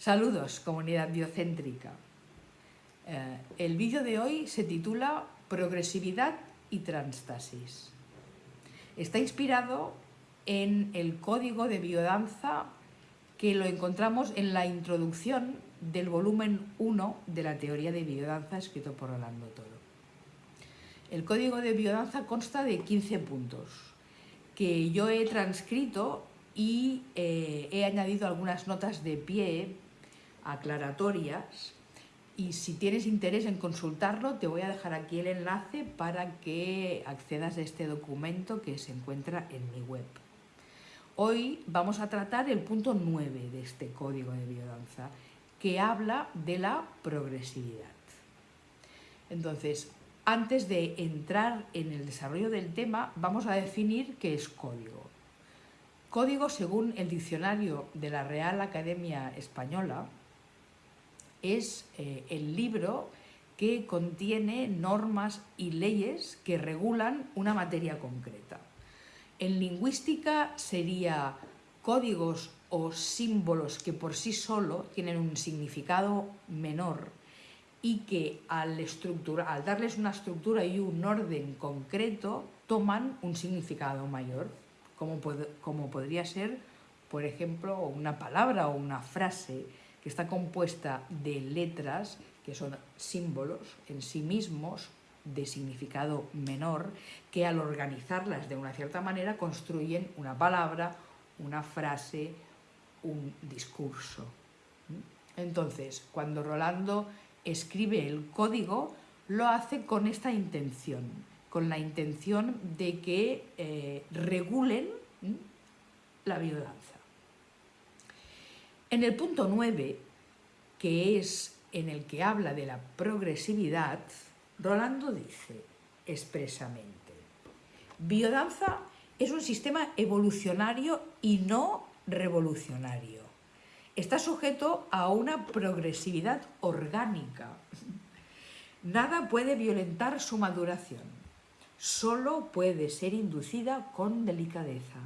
Saludos, comunidad biocéntrica. Eh, el vídeo de hoy se titula Progresividad y Transtasis. Está inspirado en el código de biodanza que lo encontramos en la introducción del volumen 1 de la teoría de biodanza escrito por Rolando Toro. El código de biodanza consta de 15 puntos que yo he transcrito y eh, he añadido algunas notas de pie aclaratorias y si tienes interés en consultarlo te voy a dejar aquí el enlace para que accedas a este documento que se encuentra en mi web. Hoy vamos a tratar el punto 9 de este código de biodanza que habla de la progresividad. Entonces, antes de entrar en el desarrollo del tema, vamos a definir qué es código. Código, según el diccionario de la Real Academia Española, es eh, el libro que contiene normas y leyes que regulan una materia concreta. En lingüística sería códigos o símbolos que por sí solo tienen un significado menor y que al, al darles una estructura y un orden concreto toman un significado mayor, como, como podría ser, por ejemplo, una palabra o una frase que está compuesta de letras que son símbolos en sí mismos de significado menor que al organizarlas de una cierta manera construyen una palabra, una frase, un discurso. Entonces, cuando Rolando escribe el código, lo hace con esta intención, con la intención de que eh, regulen la biodanza. En el punto 9, que es en el que habla de la progresividad, Rolando dice expresamente, biodanza es un sistema evolucionario y no revolucionario. Está sujeto a una progresividad orgánica. Nada puede violentar su maduración. Solo puede ser inducida con delicadeza.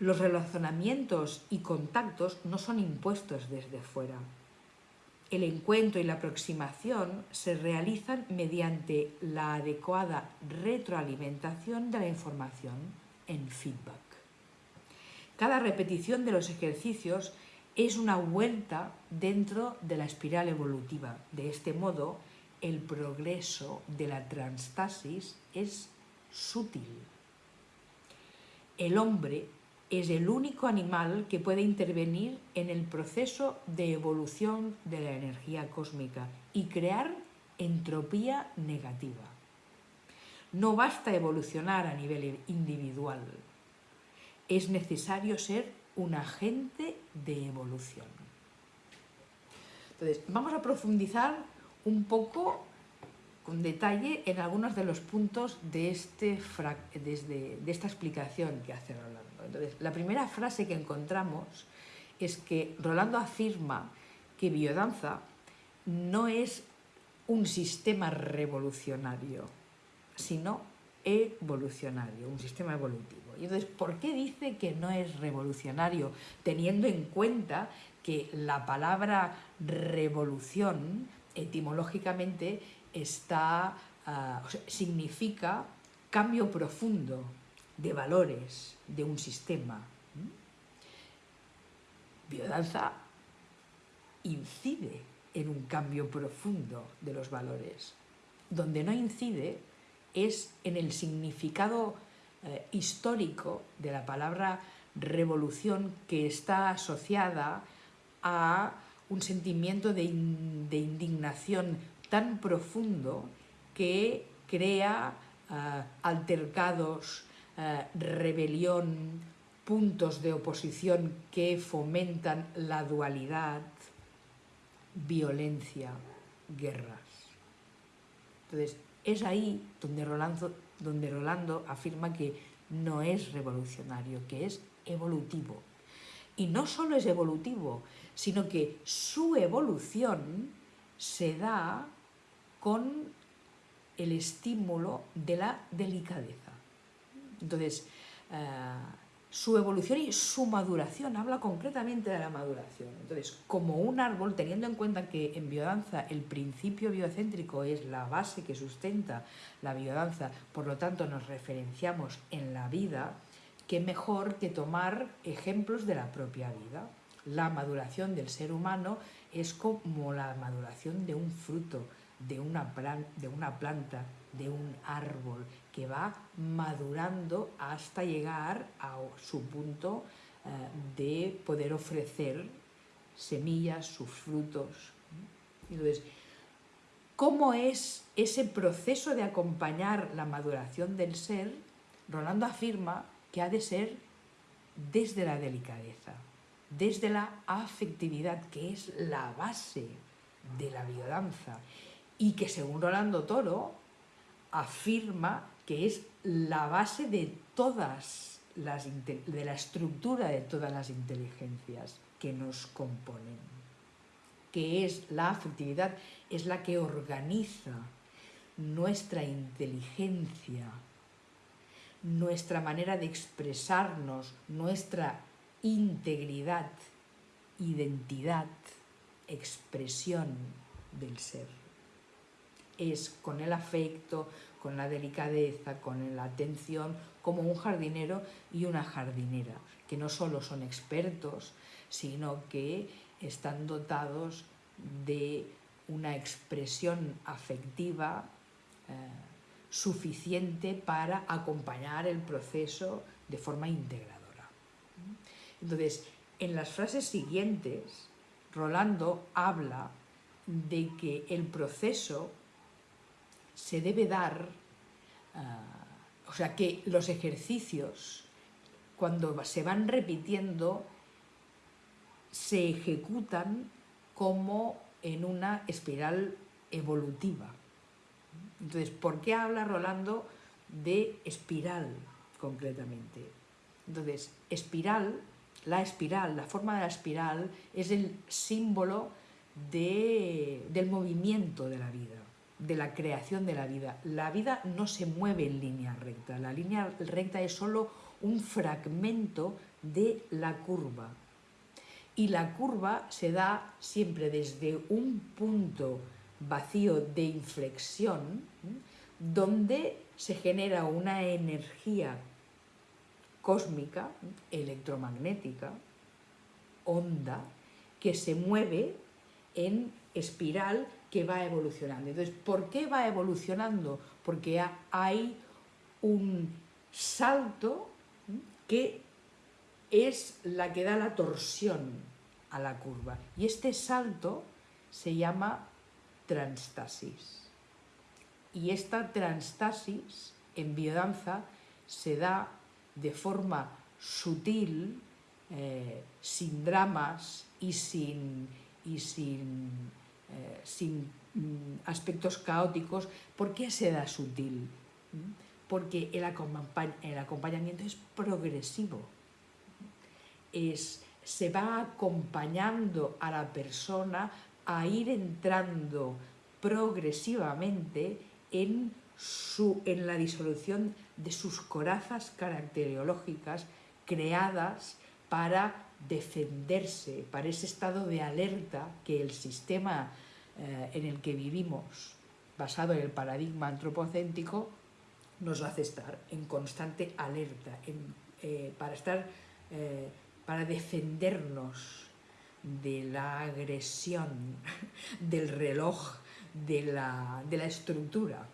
Los relacionamientos y contactos no son impuestos desde fuera. El encuentro y la aproximación se realizan mediante la adecuada retroalimentación de la información en feedback. Cada repetición de los ejercicios es una vuelta dentro de la espiral evolutiva. De este modo, el progreso de la transtasis es sutil. El hombre es el único animal que puede intervenir en el proceso de evolución de la energía cósmica y crear entropía negativa. No basta evolucionar a nivel individual, es necesario ser un agente de evolución. Entonces, vamos a profundizar un poco con detalle en algunos de los puntos de, este, de esta explicación que hace Rolando. Entonces, la primera frase que encontramos es que Rolando afirma que biodanza no es un sistema revolucionario, sino evolucionario, un sistema evolutivo. Y entonces, ¿por qué dice que no es revolucionario? Teniendo en cuenta que la palabra revolución etimológicamente ah, significa cambio profundo de valores de un sistema. Biodanza incide en un cambio profundo de los valores. Donde no incide es en el significado eh, histórico de la palabra revolución que está asociada a un sentimiento de, indignación tan profundo que crea eh, altercados, eh, rebelión, puntos de oposición que fomentan la dualidad, violencia, guerras. Entonces, es ahí donde Rolando, donde Rolando afirma que no es revolucionario, que es evolutivo. Y no solo es evolutivo, sino que su evolución se da con el estímulo de la delicadeza. Entonces, eh, su evolución y su maduración, habla concretamente de la maduración. Entonces, como un árbol, teniendo en cuenta que en biodanza el principio biocéntrico es la base que sustenta la biodanza, por lo tanto nos referenciamos en la vida, qué mejor que tomar ejemplos de la propia vida. La maduración del ser humano es como la maduración de un fruto, de una, de una planta, de un árbol, que va madurando hasta llegar a su punto eh, de poder ofrecer semillas, sus frutos. Entonces, ¿cómo es ese proceso de acompañar la maduración del ser? Rolando afirma que ha de ser desde la delicadeza, desde la afectividad, que es la base de la biodanza, y que según Rolando Toro afirma que es la base de todas las de la estructura de todas las inteligencias que nos componen, que es la afectividad, es la que organiza nuestra inteligencia, nuestra manera de expresarnos, nuestra integridad, identidad, expresión del ser. Es con el afecto, con la delicadeza, con la atención, como un jardinero y una jardinera, que no solo son expertos, sino que están dotados de una expresión afectiva eh, suficiente para acompañar el proceso de forma integradora. Entonces, en las frases siguientes, Rolando habla de que el proceso se debe dar, ah, o sea que los ejercicios, cuando se van repitiendo, se ejecutan como en una espiral evolutiva. Entonces, ¿por qué habla Rolando de espiral concretamente? Entonces, espiral, la espiral, la forma de la espiral es el símbolo del movimiento de la vida de la creación de la vida. La vida no se mueve en línea recta, la línea recta es solo un fragmento de la curva. Y la curva se da siempre desde un punto vacío de inflexión, donde se genera una energía cósmica, electromagnética, onda, que se mueve en espiral que va evolucionando. Entonces, ¿por qué va evolucionando? Porque hay un salto que es la que da la torsión a la curva. Y este salto se llama transtasis. Y esta transtasis en biodanza se da de forma sutil, eh, sin dramas y sin, y sin eh, sin mm, aspectos caóticos, ¿por qué se da sutil? ¿Mm? Porque el, acompañamiento es progresivo, es, se va acompañando a la persona a ir entrando progresivamente en, su, en la disolución de sus corazas caracterológicas creadas para defenderse, para ese estado de alerta que el sistema eh, en el que vivimos, basado en el paradigma antropocéntrico, nos hace estar en constante alerta, eh, para, estar, eh, para defendernos de la agresión, del reloj, de la, de la estructura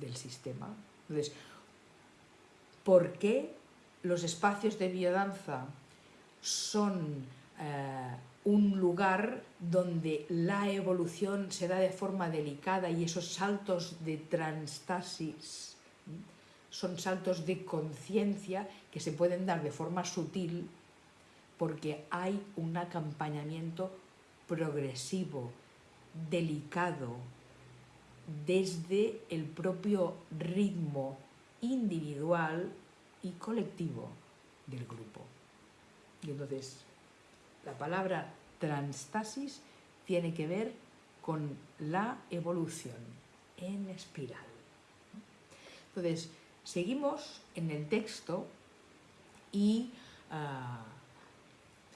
del sistema. Entonces, ¿por qué los espacios de biodanza son eh, un lugar donde la evolución se da de forma delicada y esos saltos de transtasis son saltos de conciencia que se pueden dar de forma sutil porque hay un acompañamiento progresivo, delicado, desde el propio ritmo individual y colectivo del grupo. Y entonces, la palabra transtasis tiene que ver con la evolución en espiral. Entonces, seguimos en el texto y ah,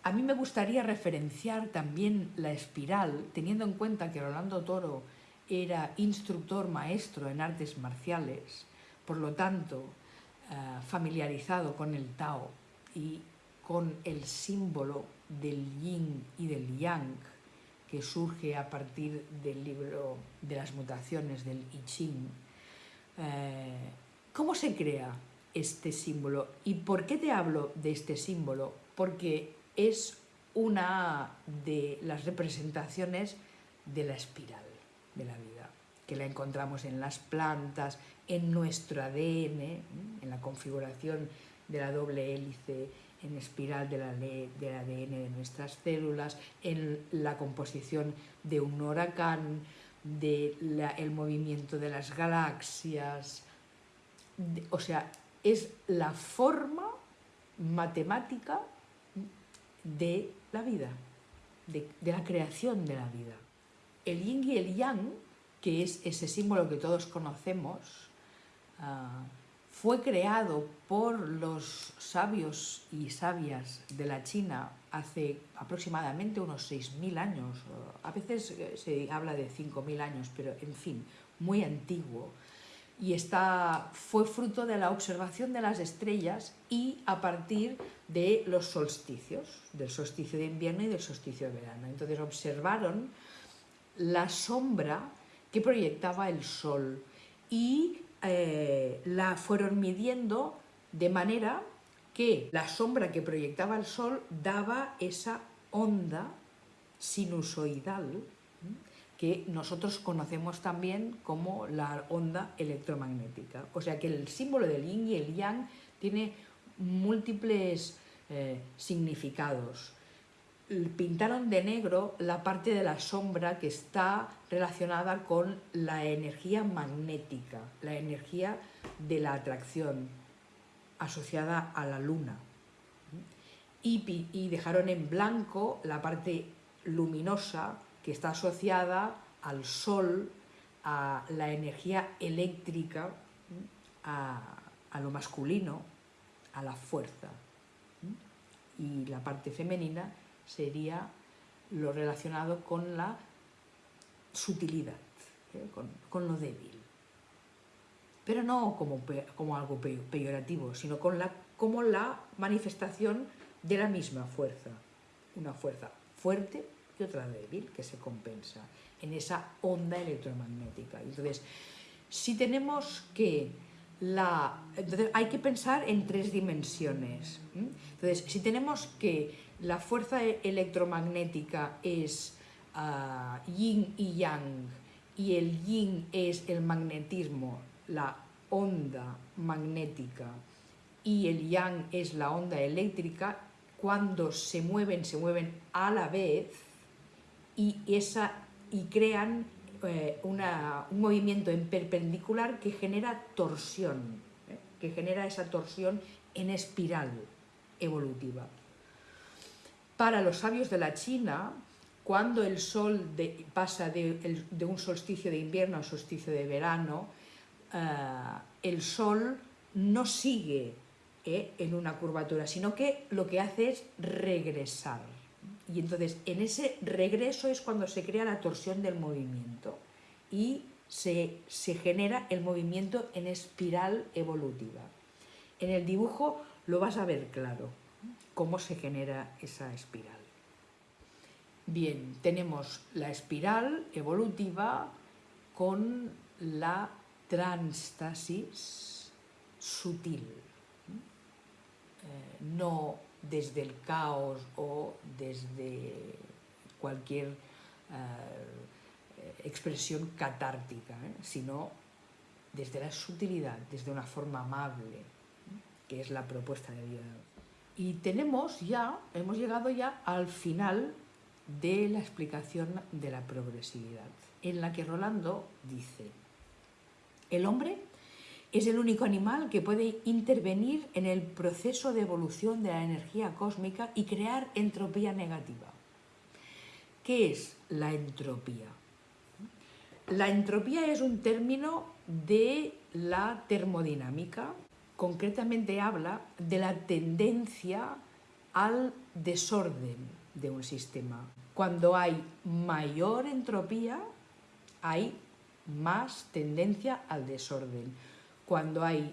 a mí me gustaría referenciar también la espiral, teniendo en cuenta que Rolando Toro era instructor maestro en artes marciales, por lo tanto, ah, familiarizado con el Tao y con el símbolo del yin y del yang, que surge a partir del libro de las mutaciones del I Ching. Eh, ¿Cómo se crea este símbolo? ¿Y por qué te hablo de este símbolo? Porque es una de las representaciones de la espiral de la vida, que la encontramos en las plantas, en nuestro ADN, en la configuración de la doble hélice en espiral de la del ADN de nuestras células, en la composición de un huracán, del el movimiento de las galaxias, o sea, es la forma matemática de la vida, de, la creación de la vida. El yin y el yang, que es ese símbolo que todos conocemos, ah, fue creado por los sabios y sabias de la China hace aproximadamente unos 6.000 años, a veces eh, se habla de 5.000 años, pero en fin, muy antiguo. Y está, fue fruto de la observación de las estrellas y a partir de los solsticios, del solsticio de invierno y del solsticio de verano. Entonces observaron la sombra que proyectaba el sol y eh, la fueron midiendo de manera que la sombra que proyectaba el sol daba esa onda sinusoidal que nosotros conocemos también como la onda electromagnética. O sea que el símbolo del yin y el yang tiene múltiples eh, significados pintaron de negro la parte de la sombra que está relacionada con la energía magnética, la energía de la atracción asociada a la luna. Y, dejaron en blanco la parte luminosa que está asociada al sol, a la energía eléctrica, a lo masculino, a la fuerza. Y la parte femenina sería lo relacionado con la sutilidad, ¿eh? con, lo débil. Pero no como, como algo peyorativo, sino con la, como la manifestación de la misma fuerza. Una fuerza fuerte y otra débil que se compensa en esa onda electromagnética. Entonces, si tenemos que la... Entonces, hay que pensar en tres dimensiones. Entonces, si tenemos que la fuerza e-, electromagnética es ah, yin y yang, y el yin es el magnetismo, la onda magnética, y el yang es la onda eléctrica, cuando se mueven, se mueven a la vez y, esa, y crean eh, un movimiento en perpendicular que genera torsión, ¿eh? que genera esa torsión en espiral evolutiva. Para los sabios de la China, cuando el sol pasa de, un solsticio de invierno a un solsticio de verano, eh, el sol no sigue eh, en una curvatura, sino que lo que hace es regresar. Y entonces en ese regreso es cuando se crea la torsión del movimiento y se, se genera el movimiento en espiral evolutiva. En el dibujo lo vas a ver claro cómo se genera esa espiral. Bien, tenemos la espiral evolutiva con la transtasis sutil, eh, no desde el caos o desde cualquier eh, expresión catártica, ¿eh? sino desde la sutilidad, desde una forma amable, que es la propuesta de Dios. Y tenemos ya, hemos llegado ya al final de la explicación de la progresividad, en la que Rolando dice, el hombre es el único animal que puede intervenir en el proceso de evolución de la energía cósmica y crear entropía negativa. ¿Qué es la entropía? La entropía es un término de la termodinámica concretamente habla de la tendencia al desorden de un sistema. Cuando hay mayor entropía, hay más tendencia al desorden. Cuando hay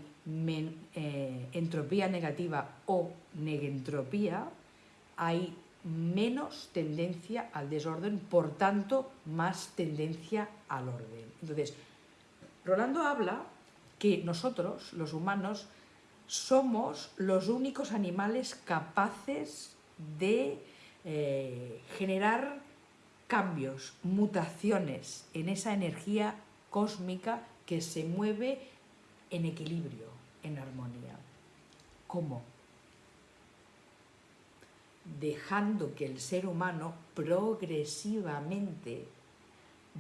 eh, entropía negativa o negentropía, hay menos tendencia al desorden, por tanto, más tendencia al orden. Entonces, Rolando habla que nosotros, los humanos, somos los únicos animales capaces de eh, generar cambios, mutaciones en esa energía cósmica que se mueve en equilibrio, en armonía. ¿Cómo? Dejando que el ser humano progresivamente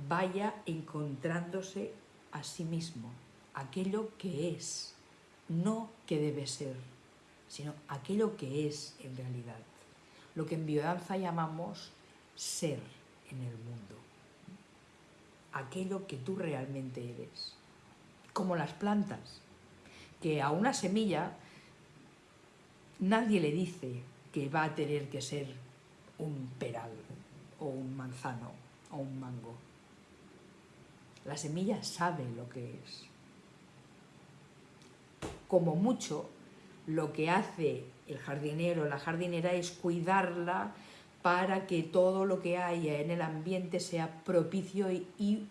vaya encontrándose a sí mismo, aquello que es, no que debe ser, sino aquello que es en realidad. Lo que en biodanza llamamos ser en el mundo. Aquello que tú realmente eres. Como las plantas, que a una semilla nadie le dice que va a tener que ser un peral o un manzano o un mango. La semilla sabe lo que es. Como mucho, lo que hace el jardinero o la jardinera es cuidarla para que todo lo que haya en el ambiente sea propicio y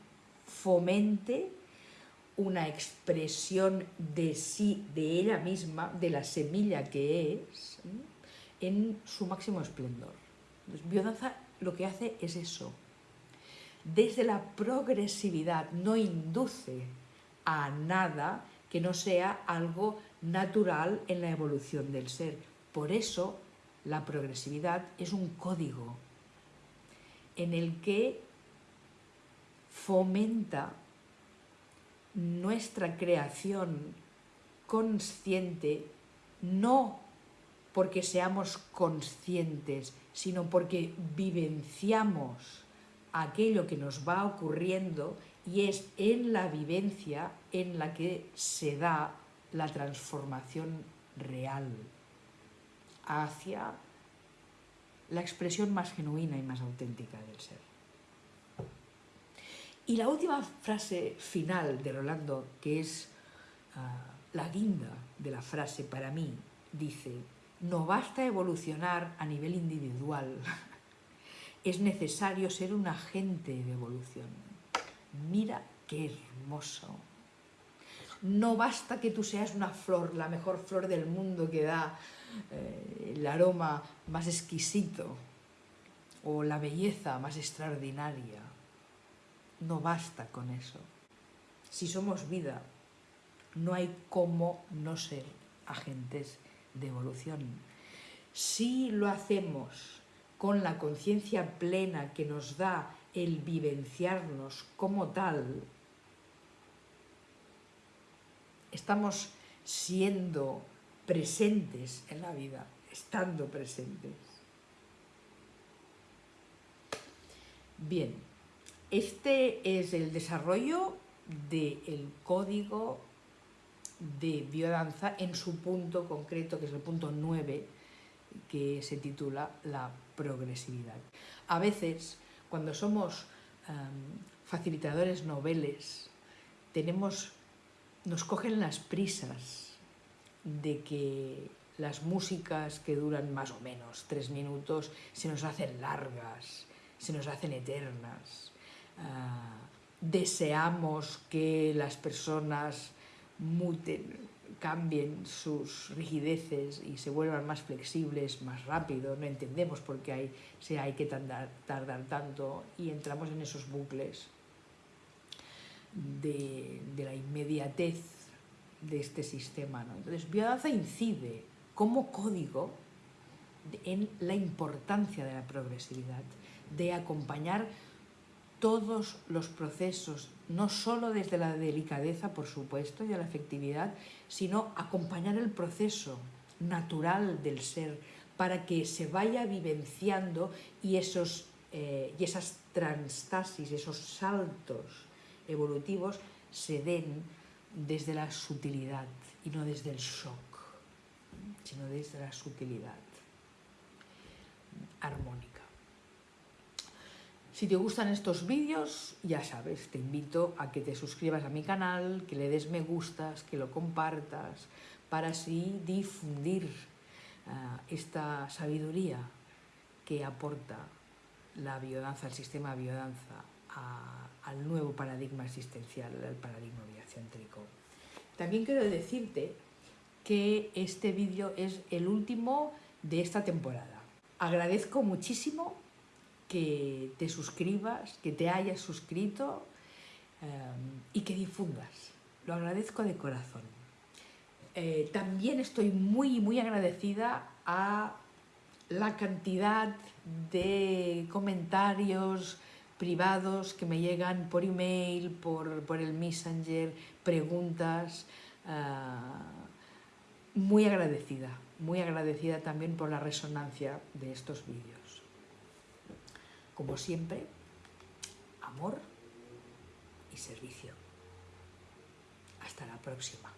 fomente una expresión de sí, de ella misma, de la semilla que es, en su máximo esplendor. biodanza lo que hace es eso. Desde la progresividad no induce a nada que no sea algo natural en la evolución del ser. Por eso la progresividad es un código en el que fomenta nuestra creación consciente, no porque seamos conscientes, sino porque vivenciamos aquello que nos va ocurriendo y es en la vivencia en la que se da la transformación real hacia la expresión más genuina y más auténtica del ser. Y la última frase final de Rolando, que es ah, la guinda de la frase para mí, dice, no basta evolucionar a nivel individual, es necesario ser un agente de evolución. Mira qué hermoso. No basta que tú seas una flor, la mejor flor del mundo que da eh, el aroma más exquisito o la belleza más extraordinaria. No basta con eso. Si somos vida, no hay cómo no ser agentes de evolución. Si lo hacemos con la conciencia plena que nos da el vivenciarnos como tal, estamos siendo presentes en la vida, estando presentes. Bien, este es el desarrollo del código de biodanza en su punto concreto, que es el punto 9, que se titula la progresividad. A veces, cuando somos em, facilitadores noveles, tenemos, nos cogen las prisas de que las músicas que duran más o menos tres minutos se nos hacen largas, se nos hacen eternas. Ah, deseamos que las personas muten, cambien sus rigideces y se vuelvan más flexibles más rápido. No entendemos por qué hay, hay que tardar, tanto y entramos en esos bucles de, de la inmediatez de este sistema. ¿no? Entonces, biodanza incide como código en la importancia de la progresividad, de acompañar todos los procesos, no solo desde la delicadeza, por supuesto, y la efectividad, sino acompañar el proceso natural del ser para que se vaya vivenciando y, esos, eh, y esas transtasis, esos saltos evolutivos se den desde la sutilidad y no desde el shock, sino desde la sutilidad armónica. Si te gustan estos vídeos, ya sabes, te invito a que te suscribas a mi canal, que le des me gustas, que lo compartas, para así difundir eh, esta sabiduría que aporta la biodanza, el sistema de biodanza al nuevo paradigma existencial, el paradigma biocéntrico. También quiero decirte que este vídeo es el último de esta temporada. Agradezco muchísimo que te suscribas, que te hayas suscrito eh, y que difundas. Lo agradezco de corazón. Eh, también estoy muy, muy agradecida a la cantidad de comentarios privados que me llegan por email, por, por el Messenger, preguntas. Uh, muy agradecida, muy agradecida también por la resonancia de estos vídeos. Como siempre, amor y servicio. Hasta la próxima.